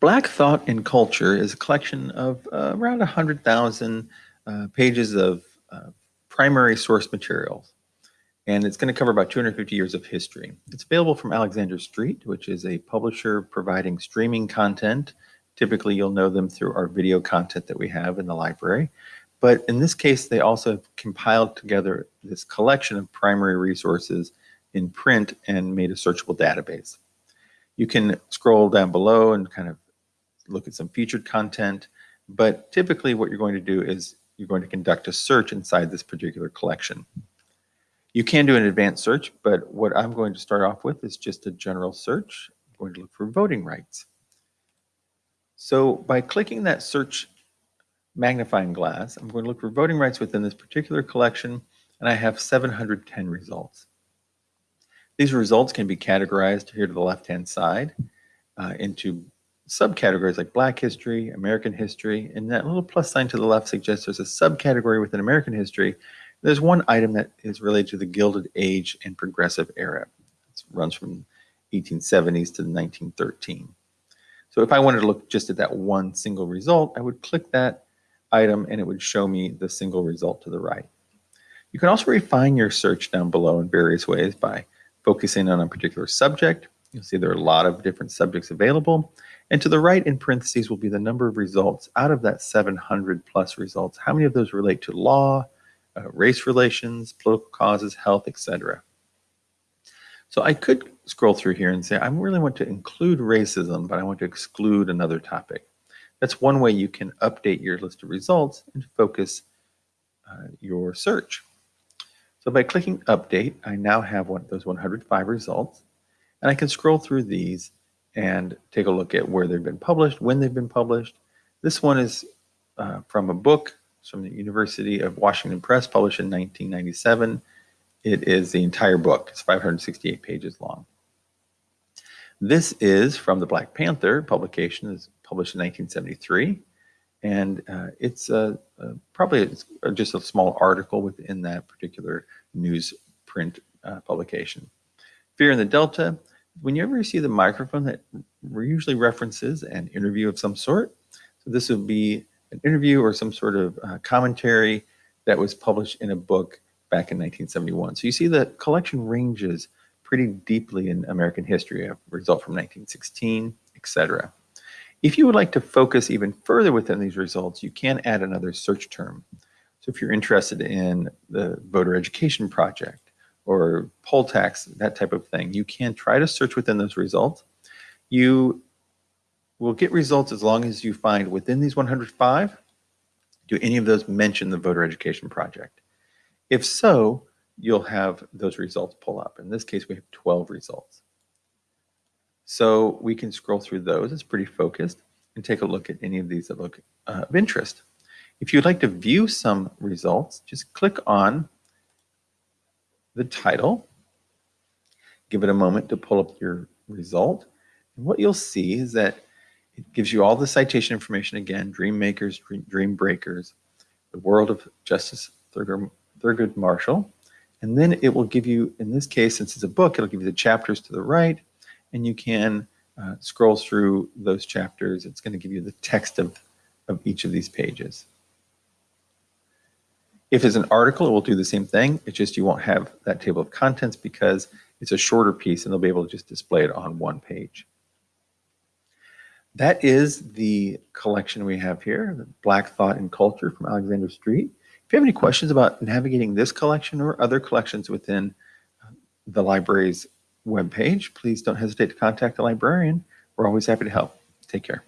Black Thought and Culture is a collection of uh, around 100,000 uh, pages of uh, primary source materials. And it's going to cover about 250 years of history. It's available from Alexander Street, which is a publisher providing streaming content. Typically, you'll know them through our video content that we have in the library. But in this case, they also have compiled together this collection of primary resources in print and made a searchable database. You can scroll down below and kind of look at some featured content, but typically what you're going to do is you're going to conduct a search inside this particular collection. You can do an advanced search, but what I'm going to start off with is just a general search. I'm going to look for voting rights. So by clicking that search magnifying glass, I'm going to look for voting rights within this particular collection, and I have 710 results. These results can be categorized here to the left-hand side uh, into subcategories like Black history, American history, and that little plus sign to the left suggests there's a subcategory within American history. There's one item that is related to the Gilded Age and Progressive Era. It runs from 1870s to 1913. So if I wanted to look just at that one single result, I would click that item and it would show me the single result to the right. You can also refine your search down below in various ways by focusing on a particular subject. You'll see there are a lot of different subjects available. And to the right in parentheses will be the number of results out of that 700 plus results. How many of those relate to law, uh, race relations, political causes, health, etc. So I could scroll through here and say, I really want to include racism, but I want to exclude another topic. That's one way you can update your list of results and focus uh, your search. So by clicking update, I now have one, those 105 results, and I can scroll through these and take a look at where they've been published, when they've been published. This one is uh, from a book it's from the University of Washington Press, published in 1997. It is the entire book. It's 568 pages long. This is from the Black Panther publication. It's published in 1973 and uh, it's uh, uh, probably it's just a small article within that particular newsprint uh, publication. Fear in the Delta, whenever you see the microphone that usually references an interview of some sort, so this would be an interview or some sort of uh, commentary that was published in a book back in 1971. So you see the collection ranges pretty deeply in American history, a result from 1916, etc. If you would like to focus even further within these results, you can add another search term. So if you're interested in the voter education project or poll tax, that type of thing, you can try to search within those results. You will get results as long as you find within these 105, do any of those mention the voter education project? If so, you'll have those results pull up. In this case, we have 12 results. So we can scroll through those. It's pretty focused and take a look at any of these that look uh, of interest. If you'd like to view some results, just click on the title, give it a moment to pull up your result. And what you'll see is that it gives you all the citation information again, dream makers, dream, dream breakers, the world of Justice Thurgood, Thurgood Marshall. And then it will give you, in this case, since it's a book, it'll give you the chapters to the right, and you can uh, scroll through those chapters. It's going to give you the text of, of each of these pages. If it's an article, it will do the same thing. It's just you won't have that table of contents because it's a shorter piece and they'll be able to just display it on one page. That is the collection we have here, Black Thought and Culture from Alexander Street. If you have any questions about navigating this collection or other collections within uh, the library's webpage, please don't hesitate to contact the librarian. We're always happy to help. Take care.